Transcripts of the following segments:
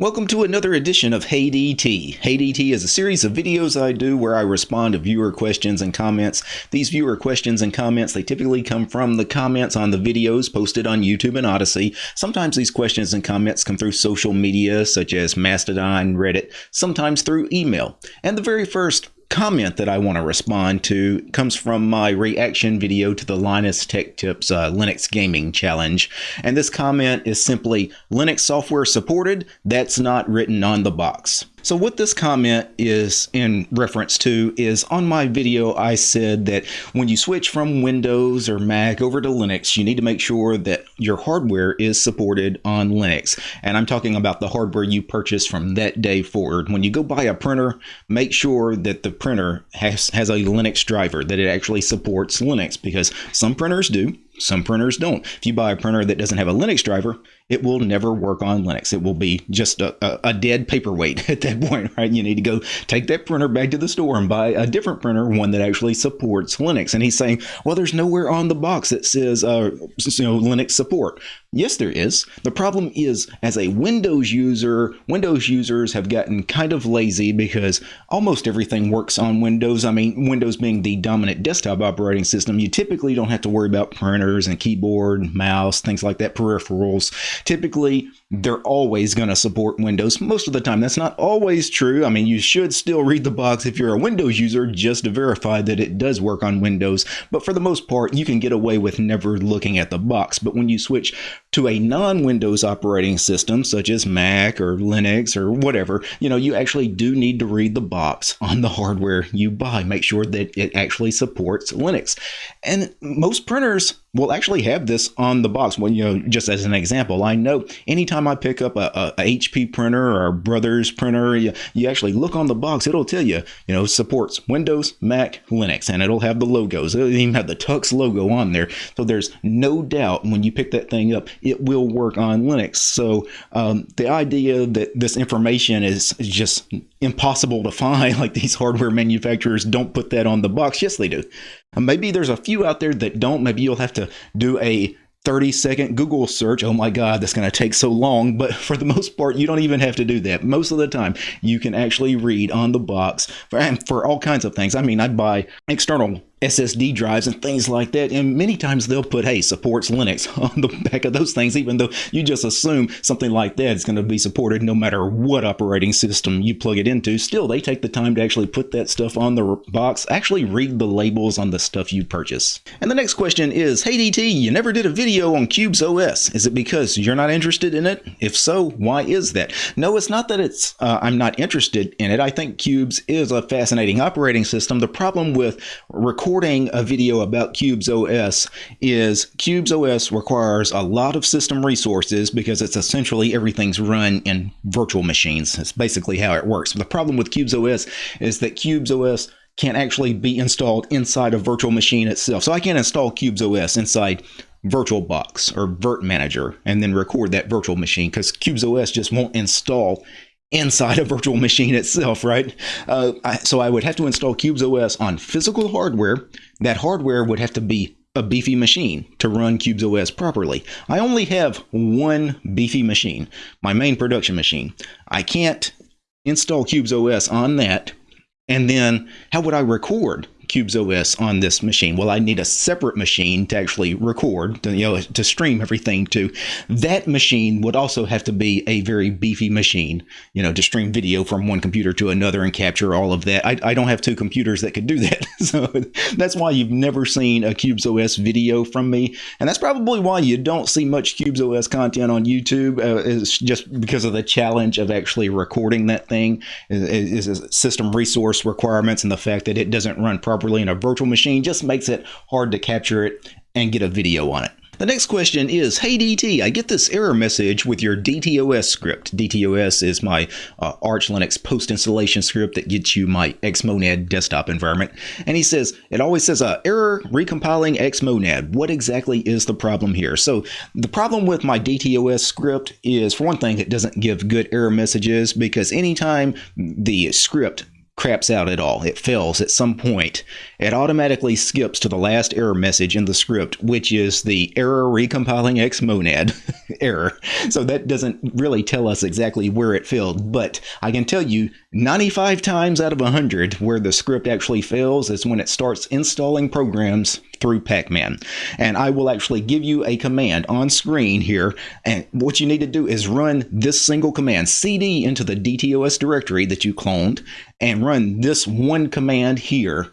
Welcome to another edition of Hey DT. Hey DT is a series of videos I do where I respond to viewer questions and comments. These viewer questions and comments, they typically come from the comments on the videos posted on YouTube and Odysee. Sometimes these questions and comments come through social media such as Mastodon, Reddit, sometimes through email. And the very first comment that I want to respond to comes from my reaction video to the Linus Tech Tips uh, Linux Gaming Challenge. And this comment is simply Linux software supported, that's not written on the box. So what this comment is in reference to is on my video I said that when you switch from Windows or Mac over to Linux you need to make sure that your hardware is supported on Linux and I'm talking about the hardware you purchase from that day forward. When you go buy a printer make sure that the printer has, has a Linux driver that it actually supports Linux because some printers do some printers don't. If you buy a printer that doesn't have a Linux driver, it will never work on Linux. It will be just a, a, dead paperweight at that point, right? You need to go take that printer back to the store and buy a different printer, one that actually supports Linux. And he's saying, well, there's nowhere on the box that says, uh, you know, Linux support. Yes, there is. The problem is, as a Windows user, Windows users have gotten kind of lazy because almost everything works on Windows. I mean, Windows being the dominant desktop operating system, you typically don't have to worry about printers and keyboard, mouse, things like that, peripherals. Typically, they're always going to support Windows most of the time. That's not always true. I mean, you should still read the box if you're a Windows user just to verify that it does work on Windows. But for the most part, you can get away with never looking at the box. But when you switch to a non-Windows operating system, such as Mac or Linux or whatever, you know, you actually do need to read the box on the hardware you buy. Make sure that it actually supports Linux. And most printers will actually have this on the box. Well, you know, just as an example, I know anytime I pick up a, a, a HP printer or a Brothers printer, you, you, actually look on the box, it'll tell you, you know, supports Windows, Mac, Linux, and it'll have the logos. It'll even have the Tux logo on there. So there's no doubt when you pick that thing up, it will work on Linux. So um, the idea that this information is just impossible to find, like these hardware manufacturers don't put that on the box. Yes, they do. Maybe there's a few out there that don't. Maybe you'll have to do a 30 second Google search. Oh my God, that's going to take so long. But for the most part, you don't even have to do that. Most of the time, you can actually read on the box for, for all kinds of things. I mean, I buy external SSD drives and things like that. And many times they'll put, hey, supports Linux on the back of those things, even though you just assume something like that is going to be supported no matter what operating system you plug it into. Still, they take the time to actually put that stuff on the box, actually read the labels on the stuff you purchase. And the next question is, hey DT, you never did a video on Qubes OS. Is it because you're not interested in it? If so, why is that? No, it's not that it's uh, I'm not interested in it. I think Qubes is a fascinating operating system. The problem with recording recording a video about Qubes OS is Qubes OS requires a lot of system resources because it's essentially everything's run in virtual machines. It's basically how it works. But the problem with Qubes OS is that Qubes OS can't actually be installed inside a virtual machine itself. So I can't install Qubes OS inside VirtualBox or Virt Manager and then record that virtual machine because Qubes OS just won't install inside a virtual machine itself, right? Uh, I, so I would have to install Qubes OS on physical hardware. That hardware would have to be a beefy machine to run Qubes OS properly. I only have one beefy machine, my main production machine. I can't install Qubes OS on that. And then how would I record Qubes OS on this machine. Well, I need a separate machine to actually record, to, you know, to stream everything to. That machine would also have to be a very beefy machine, you know, to stream video from one computer to another and capture all of that. I, I don't have two computers that could do that. so that's why you've never seen a Qubes OS video from me. And that's probably why you don't see much Qubes OS content on YouTube. Uh, it's just because of the challenge of actually recording that thing is system resource requirements and the fact that it doesn't run properly properly in a virtual machine just makes it hard to capture it and get a video on it. The next question is, Hey DT, I get this error message with your DTOS script. DTOS is my uh, Arch Linux post-installation script that gets you my Xmonad desktop environment. And he says, it always says, uh, error recompiling Xmonad. What exactly is the problem here? So the problem with my DTOS script is, for one thing, it doesn't give good error messages because anytime the script craps out at all, it fails at some point, it automatically skips to the last error message in the script, which is the error recompiling xmonad error. So that doesn't really tell us exactly where it failed, but I can tell you 95 times out of 100 where the script actually fails is when it starts installing programs through Pacman. And I will actually give you a command on screen here. And what you need to do is run this single command, cd into the DTOS directory that you cloned, and run this one command here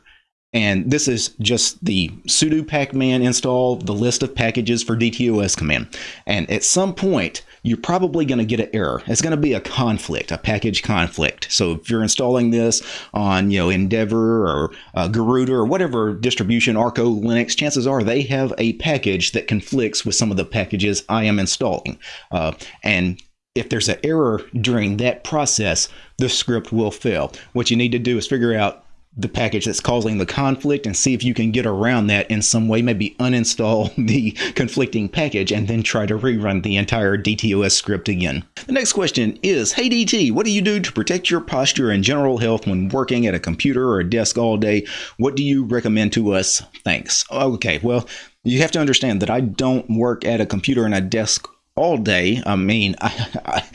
and this is just the sudo pacman install the list of packages for DTOS command. And at some point, you're probably going to get an error. It's going to be a conflict, a package conflict. So if you're installing this on, you know, Endeavor or uh, Garuda or whatever distribution, Arco, Linux, chances are they have a package that conflicts with some of the packages I am installing. Uh, and if there's an error during that process, the script will fail. What you need to do is figure out the package that's causing the conflict and see if you can get around that in some way. Maybe uninstall the conflicting package and then try to rerun the entire DTOS script again. The next question is Hey DT, what do you do to protect your posture and general health when working at a computer or a desk all day? What do you recommend to us? Thanks. Okay, well, you have to understand that I don't work at a computer and a desk all day. I mean, I,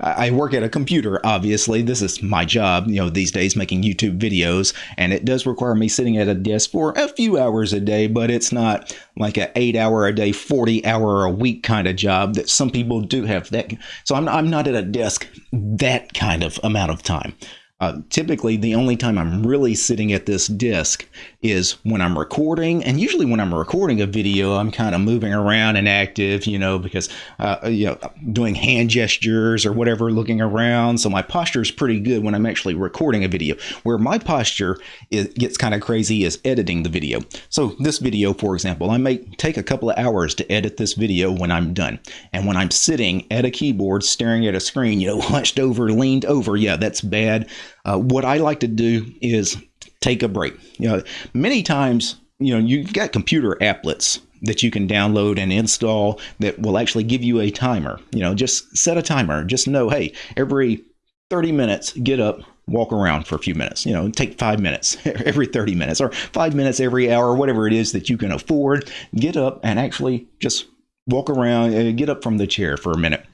I, I, work at a computer, obviously. This is my job, you know, these days making YouTube videos, and it does require me sitting at a desk for a few hours a day, but it's not like an eight hour a day, 40 hour a week kind of job that some people do have that. So I'm, I'm not at a desk that kind of amount of time. Uh, typically, the only time I'm really sitting at this disk is when I'm recording, and usually when I'm recording a video, I'm kind of moving around and active, you know, because uh, you know, doing hand gestures or whatever, looking around. So my posture is pretty good when I'm actually recording a video. Where my posture is, gets kind of crazy is editing the video. So this video, for example, I may take a couple of hours to edit this video when I'm done, and when I'm sitting at a keyboard, staring at a screen, you know, hunched over, leaned over, yeah, that's bad. Uh, what I like to do is take a break. You know, many times, you know, you've got computer applets that you can download and install that will actually give you a timer. You know, just set a timer. Just know, hey, every 30 minutes, get up, walk around for a few minutes. You know, take five minutes every 30 minutes or five minutes every hour, whatever it is that you can afford. Get up and actually just walk around, uh, get up from the chair for a minute.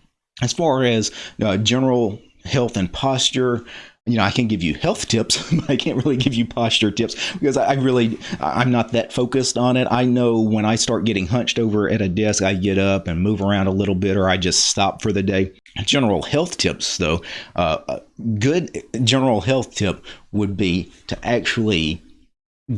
As far as uh, general health and posture, you know, I can give you health tips, but I can't really give you posture tips because I really, I'm not that focused on it. I know when I start getting hunched over at a desk, I get up and move around a little bit, or I just stop for the day. General health tips, though, uh, a good general health tip would be to actually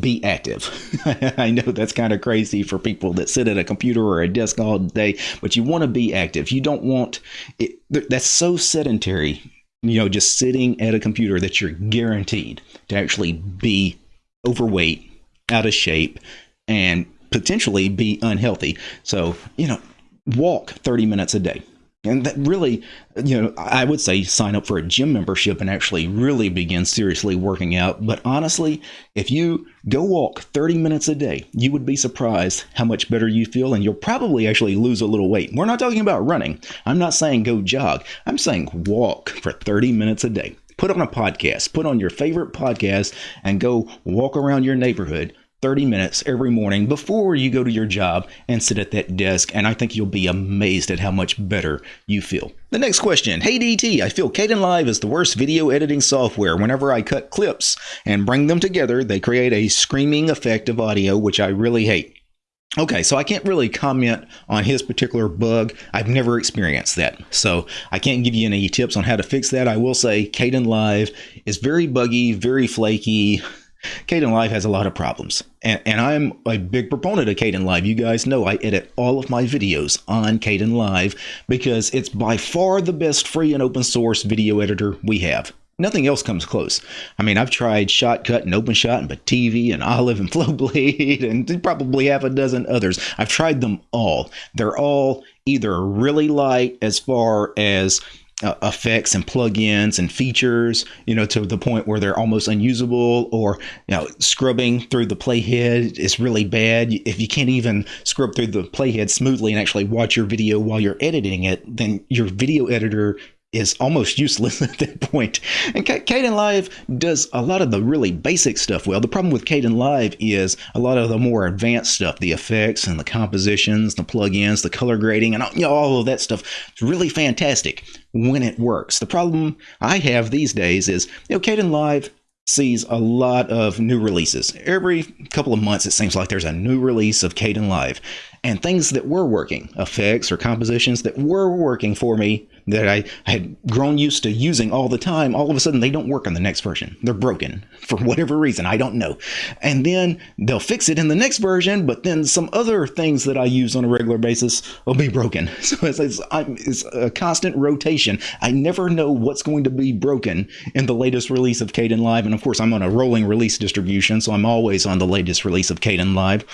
be active. I know that's kind of crazy for people that sit at a computer or a desk all day, but you want to be active. You don't want it, that's so sedentary you know, just sitting at a computer that you're guaranteed to actually be overweight, out of shape, and potentially be unhealthy. So, you know, walk 30 minutes a day. And that really, you know, I would say sign up for a gym membership and actually really begin seriously working out. But honestly, if you go walk 30 minutes a day, you would be surprised how much better you feel. And you'll probably actually lose a little weight. We're not talking about running. I'm not saying go jog. I'm saying walk for 30 minutes a day. Put on a podcast, put on your favorite podcast, and go walk around your neighborhood 30 minutes every morning before you go to your job and sit at that desk, and I think you'll be amazed at how much better you feel. The next question Hey DT, I feel Kdenlive is the worst video editing software. Whenever I cut clips and bring them together, they create a screaming effect of audio, which I really hate. Okay, so I can't really comment on his particular bug. I've never experienced that. So I can't give you any tips on how to fix that. I will say Caden Kdenlive is very buggy, very flaky. Kdenlive has a lot of problems, and, and I'm a big proponent of Caden Kdenlive. You guys know I edit all of my videos on Caden Kdenlive because it's by far the best free and open source video editor we have. Nothing else comes close. I mean, I've tried Shotcut and OpenShot and TV and Olive and Flowblade and probably half a dozen others. I've tried them all. They're all either really light as far as uh, effects and plugins and features, you know, to the point where they're almost unusable, or you know, scrubbing through the playhead is really bad. If you can't even scrub through the playhead smoothly and actually watch your video while you're editing it, then your video editor is almost useless at that point. And Kdenlive does a lot of the really basic stuff well. The problem with Kdenlive is a lot of the more advanced stuff, the effects and the compositions, the plugins, the color grading, and all, you know, all of that stuff. It's really fantastic when it works. The problem I have these days is, you know, Kdenlive sees a lot of new releases. Every couple of months, it seems like there's a new release of Kdenlive. And things that were working, effects or compositions that were working for me that I, I had grown used to using all the time, all of a sudden they don't work on the next version. They're broken for whatever reason. I don't know. And then they'll fix it in the next version, but then some other things that I use on a regular basis will be broken. So it's, it's, it's a constant rotation. I never know what's going to be broken in the latest release of Kdenlive. And of course, I'm on a rolling release distribution, so I'm always on the latest release of Kdenlive.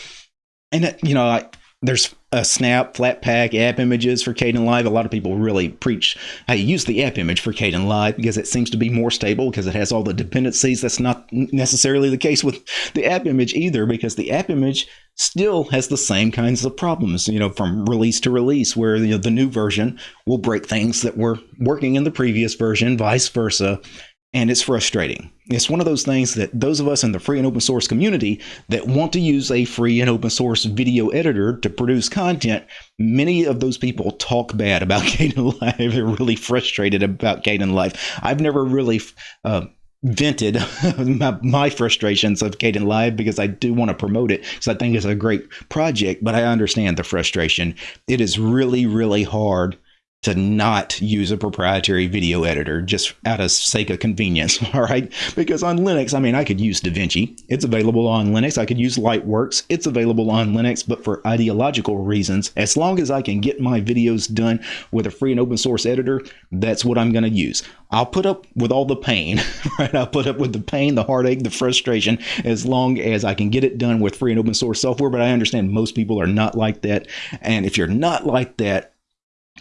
And, uh, you know, I, there's a snap flatpak app images for Caden Kdenlive. A lot of people really preach hey use the app image for Caden Kdenlive because it seems to be more stable because it has all the dependencies. That's not necessarily the case with the app image either because the app image still has the same kinds of problems, you know, from release to release where you know, the new version will break things that were working in the previous version, vice versa and it's frustrating. It's one of those things that those of us in the free and open source community that want to use a free and open source video editor to produce content, many of those people talk bad about Kdenlive. They're really frustrated about Kdenlive. I've never really uh, vented my, my, frustrations of Kdenlive because I do want to promote it because I think it's a great project, but I understand the frustration. It is really, really hard to not use a proprietary video editor just out of sake of convenience, all right? Because on Linux, I mean, I could use DaVinci. It's available on Linux. I could use Lightworks. It's available on Linux, but for ideological reasons, as long as I can get my videos done with a free and open source editor, that's what I'm going to use. I'll put up with all the pain, right? I'll put up with the pain, the heartache, the frustration, as long as I can get it done with free and open source software. But I understand most people are not like that. And if you're not like that,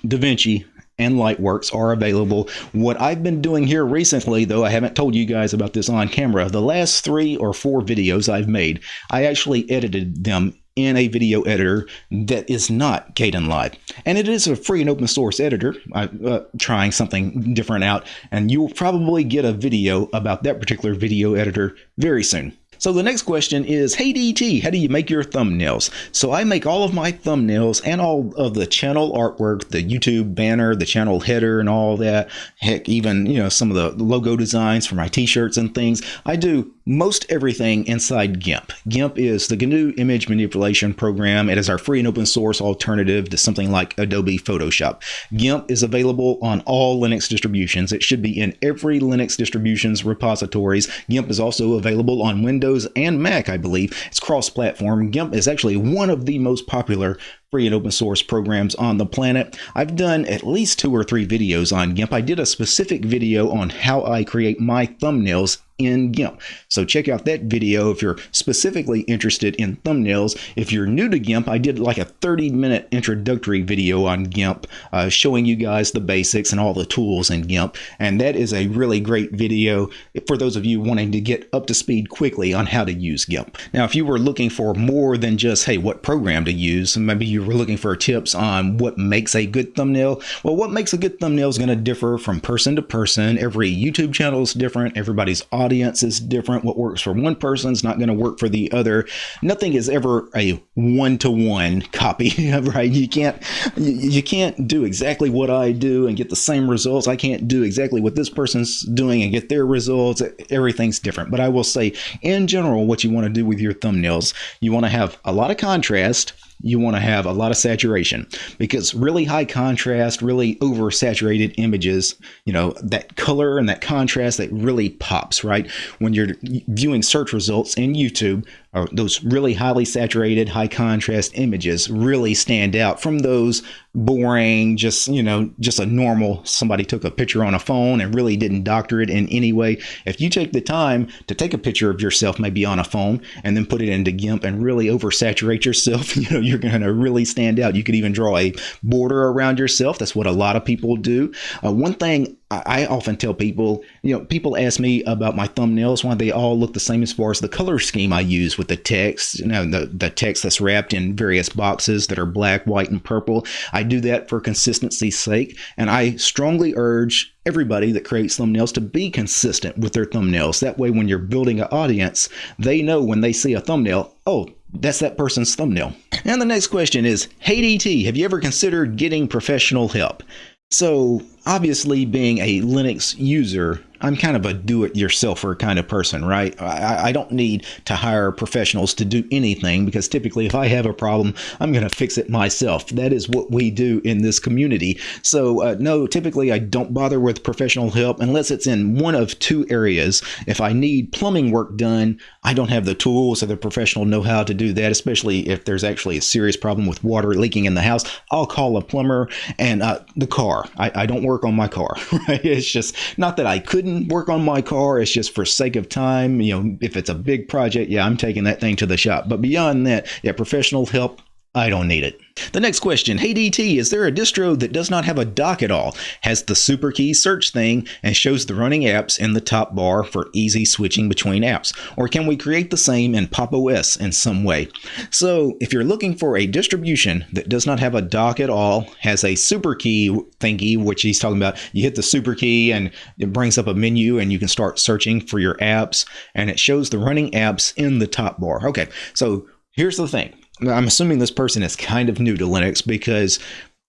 DaVinci and Lightworks are available. What I've been doing here recently, though I haven't told you guys about this on camera, the last three or four videos I've made, I actually edited them in a video editor that is not Kdenlive. And it is a free and open source editor. I'm uh, trying something different out, and you'll probably get a video about that particular video editor very soon. So the next question is, hey DT, how do you make your thumbnails? So I make all of my thumbnails and all of the channel artwork, the YouTube banner, the channel header and all that. Heck, even, you know, some of the logo designs for my t-shirts and things. I do most everything inside GIMP. GIMP is the GNU image manipulation program. It is our free and open source alternative to something like Adobe Photoshop. GIMP is available on all Linux distributions. It should be in every Linux distribution's repositories. GIMP is also available on Windows and Mac, I believe. It's cross-platform. GIMP is actually one of the most popular free and open source programs on the planet. I've done at least two or three videos on GIMP. I did a specific video on how I create my thumbnails in GIMP. So check out that video if you're specifically interested in thumbnails. If you're new to GIMP, I did like a 30 minute introductory video on GIMP uh, showing you guys the basics and all the tools in GIMP. And that is a really great video for those of you wanting to get up to speed quickly on how to use GIMP. Now, if you were looking for more than just, hey, what program to use, maybe you were looking for tips on what makes a good thumbnail, well, what makes a good thumbnail is going to differ from person to person. Every YouTube channel is different. Everybody's audience is different. What works for one person is not going to work for the other. Nothing is ever a one-to-one copy, right? You can't you can't do exactly what I do and get the same results. I can't do exactly what this person's doing and get their results. Everything's different. But I will say, in general, what you want to do with your thumbnails, you want to have a lot of contrast you want to have a lot of saturation because really high contrast, really oversaturated images, you know, that color and that contrast that really pops, right? When you're viewing search results in YouTube, or those really highly saturated, high contrast images really stand out from those boring, just, you know, just a normal, somebody took a picture on a phone and really didn't doctor it in any way. If you take the time to take a picture of yourself, maybe on a phone, and then put it into GIMP and really oversaturate yourself, you know, you're going to really stand out. You could even draw a border around yourself. That's what a lot of people do. Uh, one thing I often tell people, you know, people ask me about my thumbnails, why they all look the same as far as the color scheme I use with the text, you know, the, the text that's wrapped in various boxes that are black, white, and purple. I do that for consistency's sake, and I strongly urge everybody that creates thumbnails to be consistent with their thumbnails. That way, when you're building an audience, they know when they see a thumbnail, oh, that's that person's thumbnail. And the next question is, Hey DT, have you ever considered getting professional help? So, obviously, being a Linux user, I'm kind of a do-it-yourselfer kind of person, right? I, I, don't need to hire professionals to do anything because typically, if I have a problem, I'm going to fix it myself. That is what we do in this community. So, uh, no, typically, I don't bother with professional help unless it's in one of two areas. If I need plumbing work done, I don't have the tools or the professional know-how to do that, especially if there's actually a serious problem with water leaking in the house. I'll call a plumber and uh, the car. I, I don't work on my car, right? It's just not that I couldn't work on my car. It's just for sake of time. You know, if it's a big project, yeah, I'm taking that thing to the shop. But beyond that, yeah, professional help, I don't need it. The next question Hey DT, is there a distro that does not have a dock at all, has the super key search thing, and shows the running apps in the top bar for easy switching between apps? Or can we create the same in Pop! OS in some way? So, if you're looking for a distribution that does not have a dock at all, has a super key thingy, which he's talking about, you hit the super key and it brings up a menu and you can start searching for your apps, and it shows the running apps in the top bar. Okay, so here's the thing I'm assuming this person is kind of new to Linux because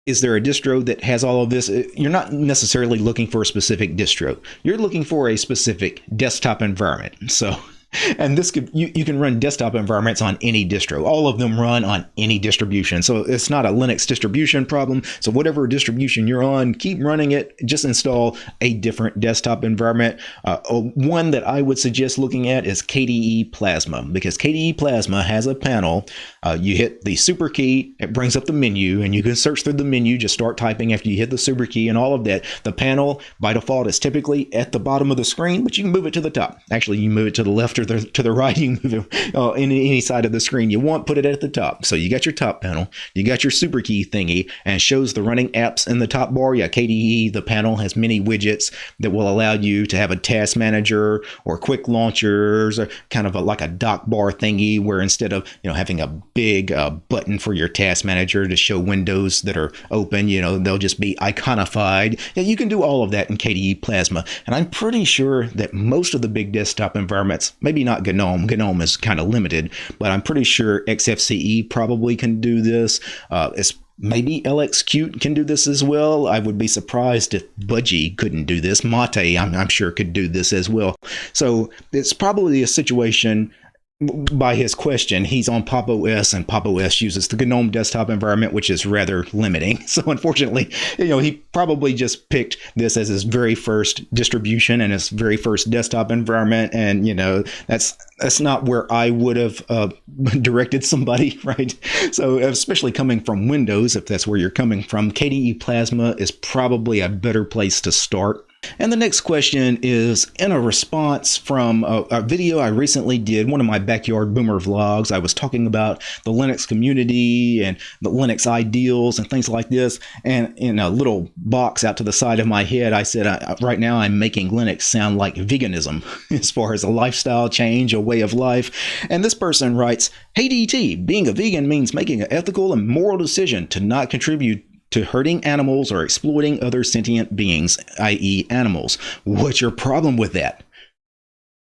is there a distro that has all of this? You're not necessarily looking for a specific distro. You're looking for a specific desktop environment. So and this could you, you can run desktop environments on any distro. All of them run on any distribution. So it's not a linux distribution problem. So whatever distribution you're on keep running it. Just install a different desktop environment. Uh, one that i would suggest looking at is kde plasma because kde plasma has a panel. Uh, you hit the super key it brings up the menu and you can search through the menu. Just start typing after you hit the super key and all of that. The panel by default is typically at the bottom of the screen but you can move it to the top. Actually you move it to the left to the to the right, you move it uh, any, any side of the screen you want, put it at the top. So you got your top panel, you got your super key thingy, and shows the running apps in the top bar. Yeah, KDE, the panel has many widgets that will allow you to have a task manager or quick launchers, or kind of a, like a dock bar thingy, where instead of you know having a big uh, button for your task manager to show windows that are open, you know they'll just be iconified. Yeah, you can do all of that in KDE Plasma, and I'm pretty sure that most of the big desktop environments, maybe not GNOME. GNOME is kind of limited, but I'm pretty sure XFCE probably can do this. Uh, it's Maybe LXQt can do this as well. I would be surprised if Budgie couldn't do this. Mate, I'm, I'm sure, could do this as well. So it's probably a situation by his question, he's on Pop! OS, and Pop! OS uses the GNOME desktop environment, which is rather limiting. So, unfortunately, you know, he probably just picked this as his very first distribution and his very first desktop environment, and you know, that's that's not where I would have uh, directed somebody, right? So, especially coming from Windows, if that's where you're coming from, KDE Plasma is probably a better place to start. And the next question is in a response from a, a, video I recently did, one of my backyard boomer vlogs. I was talking about the Linux community and the Linux ideals and things like this. And in a little box out to the side of my head, I said, I, right now I'm making Linux sound like veganism as far as a lifestyle change, a way of life. And this person writes, Hey DT, being a vegan means making an ethical and moral decision to not contribute to hurting animals or exploiting other sentient beings, i.e., animals. What's your problem with that?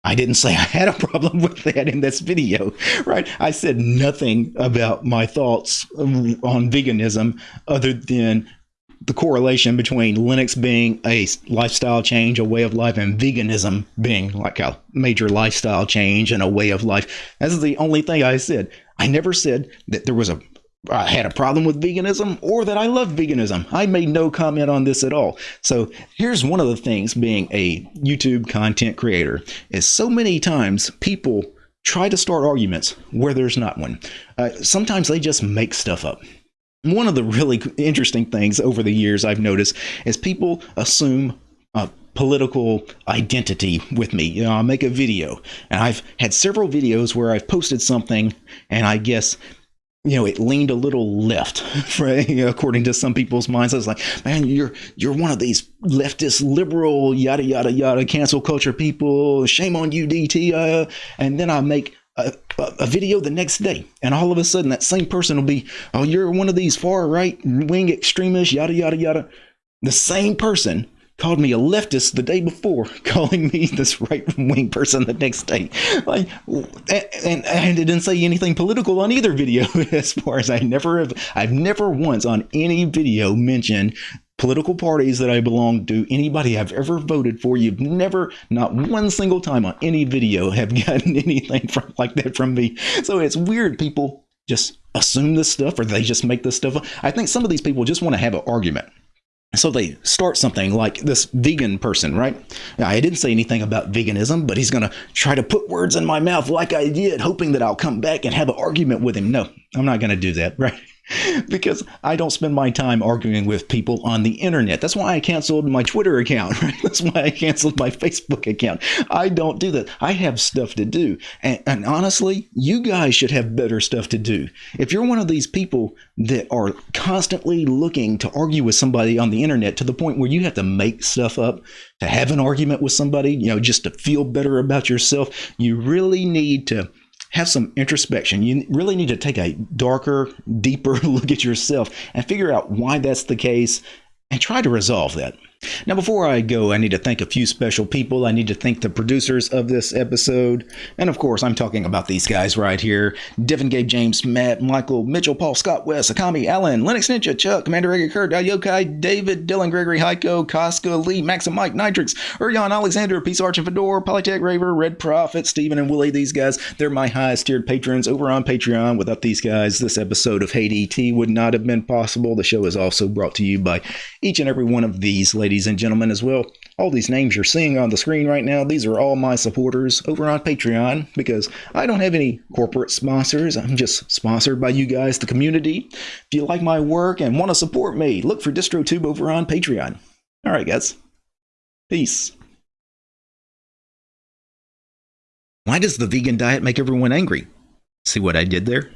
I didn't say I had a problem with that in this video, right? I said nothing about my thoughts on veganism other than the correlation between Linux being a lifestyle change, a way of life, and veganism being like a major lifestyle change and a way of life. That's the only thing I said. I never said that there was a I had a problem with veganism or that I love veganism. I made no comment on this at all. So here's one of the things being a YouTube content creator is so many times people try to start arguments where there's not one. Uh, sometimes they just make stuff up. One of the really interesting things over the years I've noticed is people assume a political identity with me. You know, I'll make a video, and I've had several videos where I've posted something, and I guess you know, it leaned a little left, right? according to some people's minds. I was like, man, you're you're one of these leftist, liberal, yada yada yada, cancel culture people. Shame on you, DT. Uh, and then I make a, a, video the next day, and all of a sudden that same person will be, oh, you're one of these far right wing extremists, yada yada yada. The same person called me a leftist the day before, calling me this right wing person the next day. Like, and, and I didn't say anything political on either video. As far as I never have, I've never once on any video mentioned political parties that I belong to, anybody I've ever voted for. You've never, not one single time on any video, have gotten anything from like that from me. So it's weird. People just assume this stuff, or they just make this stuff up. I think some of these people just want to have an argument so they start something like this vegan person, right? Now, I didn't say anything about veganism, but he's going to try to put words in my mouth like I did, hoping that I'll come back and have an argument with him. No, I'm not going to do that, right? because I don't spend my time arguing with people on the internet. That's why I canceled my Twitter account. Right? That's why I canceled my Facebook account. I don't do that. I have stuff to do. And, and, honestly, you guys should have better stuff to do. If you're one of these people that are constantly looking to argue with somebody on the internet to the point where you have to make stuff up to have an argument with somebody, you know, just to feel better about yourself, you really need to have some introspection. You really need to take a darker, deeper look at yourself and figure out why that's the case and try to resolve that. Now, before I go, I need to thank a few special people. I need to thank the producers of this episode. And of course, I'm talking about these guys right here Devin, Gabe, James, Matt, Michael, Mitchell, Paul, Scott, Wes, Akami, Allen, Lennox Ninja, Chuck, Commander Egger, Kurt, Yokai, David, Dylan, Gregory, Heiko, Casca, Lee, Maxim, Mike, Nitrix, Urion, Alexander, Peace Arch, and Fedor, Polytech, Raver, Red Prophet, Steven, and Willie. These guys, they're my highest tiered patrons over on Patreon. Without these guys, this episode of Hey DT would not have been possible. The show is also brought to you by each and every one of these ladies and gentlemen as well. All these names you're seeing on the screen right now, these are all my supporters over on Patreon because I don't have any corporate sponsors. I'm just sponsored by you guys, the community. If you like my work and want to support me, look for DistroTube over on Patreon. All right, guys. Peace. Why does the vegan diet make everyone angry? See what I did there?